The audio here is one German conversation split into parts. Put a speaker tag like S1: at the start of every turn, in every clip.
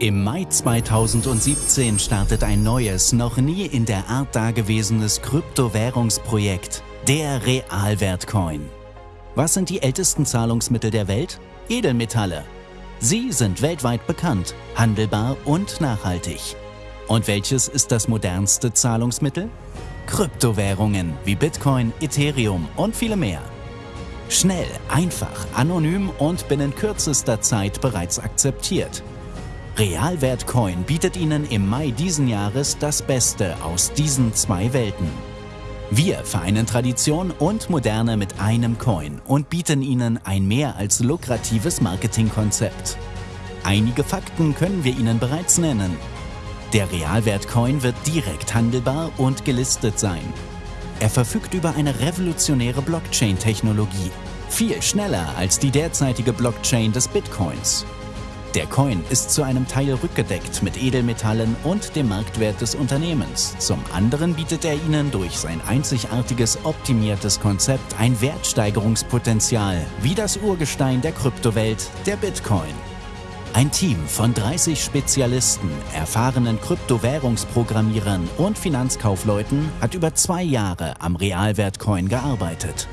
S1: Im Mai 2017 startet ein neues, noch nie in der Art dagewesenes Kryptowährungsprojekt, der Realwertcoin. Was sind die ältesten Zahlungsmittel der Welt? Edelmetalle. Sie sind weltweit bekannt, handelbar und nachhaltig. Und welches ist das modernste Zahlungsmittel? Kryptowährungen wie Bitcoin, Ethereum und viele mehr. Schnell, einfach, anonym und binnen kürzester Zeit bereits akzeptiert. Realwert Coin bietet Ihnen im Mai diesen Jahres das Beste aus diesen zwei Welten. Wir vereinen Tradition und Moderne mit einem Coin und bieten Ihnen ein mehr als lukratives Marketingkonzept. Einige Fakten können wir Ihnen bereits nennen. Der Realwert Coin wird direkt handelbar und gelistet sein. Er verfügt über eine revolutionäre Blockchain-Technologie, viel schneller als die derzeitige Blockchain des Bitcoins. Der Coin ist zu einem Teil rückgedeckt mit Edelmetallen und dem Marktwert des Unternehmens. Zum anderen bietet er Ihnen durch sein einzigartiges, optimiertes Konzept ein Wertsteigerungspotenzial, wie das Urgestein der Kryptowelt, der Bitcoin. Ein Team von 30 Spezialisten, erfahrenen Kryptowährungsprogrammierern und Finanzkaufleuten hat über zwei Jahre am Realwertcoin gearbeitet.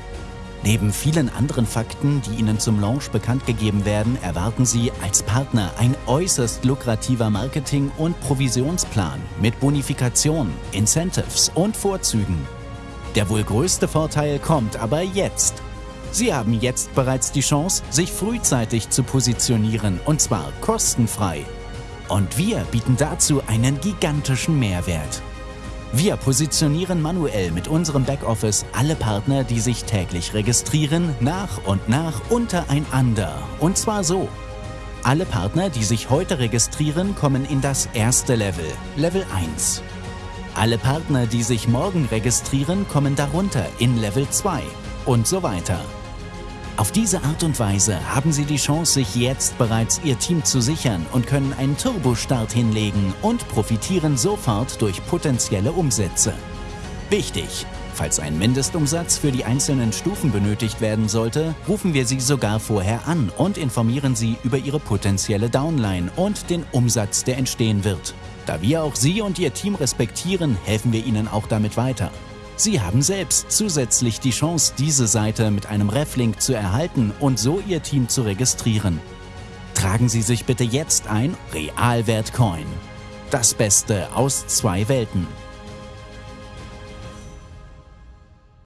S1: Neben vielen anderen Fakten, die Ihnen zum Launch bekannt gegeben werden, erwarten Sie als Partner ein äußerst lukrativer Marketing- und Provisionsplan mit Bonifikation, Incentives und Vorzügen. Der wohl größte Vorteil kommt aber jetzt. Sie haben jetzt bereits die Chance, sich frühzeitig zu positionieren und zwar kostenfrei. Und wir bieten dazu einen gigantischen Mehrwert. Wir positionieren manuell mit unserem Backoffice alle Partner, die sich täglich registrieren, nach und nach untereinander. Und zwar so. Alle Partner, die sich heute registrieren, kommen in das erste Level, Level 1. Alle Partner, die sich morgen registrieren, kommen darunter in Level 2 und so weiter. Auf diese Art und Weise haben Sie die Chance, sich jetzt bereits Ihr Team zu sichern und können einen Turbostart hinlegen und profitieren sofort durch potenzielle Umsätze. Wichtig! Falls ein Mindestumsatz für die einzelnen Stufen benötigt werden sollte, rufen wir Sie sogar vorher an und informieren Sie über Ihre potenzielle Downline und den Umsatz, der entstehen wird. Da wir auch Sie und Ihr Team respektieren, helfen wir Ihnen auch damit weiter. Sie haben selbst zusätzlich die Chance, diese Seite mit einem Reflink zu erhalten und so Ihr Team zu registrieren. Tragen Sie sich bitte jetzt ein Realwert Coin. Das Beste aus zwei Welten.